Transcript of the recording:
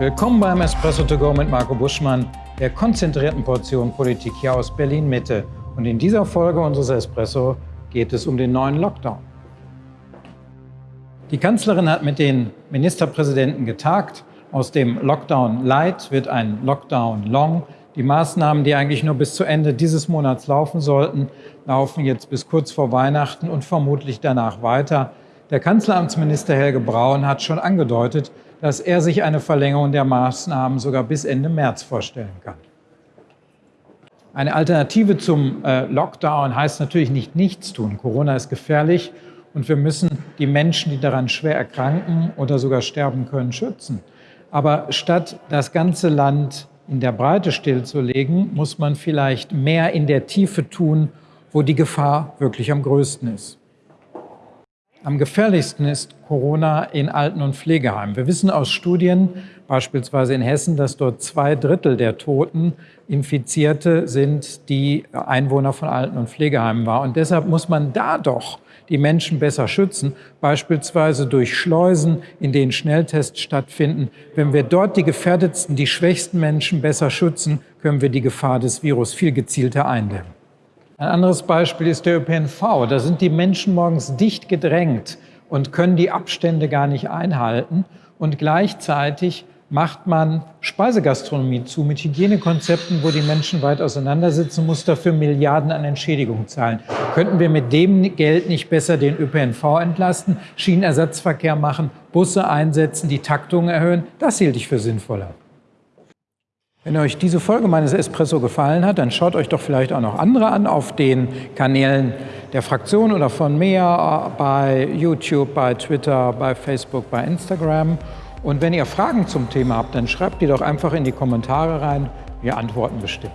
Willkommen beim Espresso to go mit Marco Buschmann, der konzentrierten Portion Politik hier aus Berlin-Mitte. Und in dieser Folge unseres Espresso geht es um den neuen Lockdown. Die Kanzlerin hat mit den Ministerpräsidenten getagt. Aus dem Lockdown Light wird ein Lockdown Long. Die Maßnahmen, die eigentlich nur bis zu Ende dieses Monats laufen sollten, laufen jetzt bis kurz vor Weihnachten und vermutlich danach weiter. Der Kanzleramtsminister Helge Braun hat schon angedeutet, dass er sich eine Verlängerung der Maßnahmen sogar bis Ende März vorstellen kann. Eine Alternative zum äh, Lockdown heißt natürlich nicht nichts tun. Corona ist gefährlich und wir müssen die Menschen, die daran schwer erkranken oder sogar sterben können, schützen. Aber statt das ganze Land in der Breite stillzulegen, muss man vielleicht mehr in der Tiefe tun, wo die Gefahr wirklich am größten ist. Am gefährlichsten ist Corona in Alten- und Pflegeheimen. Wir wissen aus Studien, beispielsweise in Hessen, dass dort zwei Drittel der Toten Infizierte sind, die Einwohner von Alten- und Pflegeheimen waren. Und deshalb muss man da doch die Menschen besser schützen, beispielsweise durch Schleusen, in denen Schnelltests stattfinden. Wenn wir dort die gefährdetsten, die schwächsten Menschen besser schützen, können wir die Gefahr des Virus viel gezielter eindämmen. Ein anderes Beispiel ist der ÖPNV. Da sind die Menschen morgens dicht gedrängt und können die Abstände gar nicht einhalten. Und gleichzeitig macht man Speisegastronomie zu mit Hygienekonzepten, wo die Menschen weit auseinandersitzen, muss dafür Milliarden an Entschädigung zahlen. Könnten wir mit dem Geld nicht besser den ÖPNV entlasten, Schienenersatzverkehr machen, Busse einsetzen, die Taktung erhöhen? Das hielt ich für sinnvoller. Wenn euch diese Folge meines Espresso gefallen hat, dann schaut euch doch vielleicht auch noch andere an auf den Kanälen der Fraktion oder von mir bei YouTube, bei Twitter, bei Facebook, bei Instagram. Und wenn ihr Fragen zum Thema habt, dann schreibt die doch einfach in die Kommentare rein. Wir antworten bestimmt.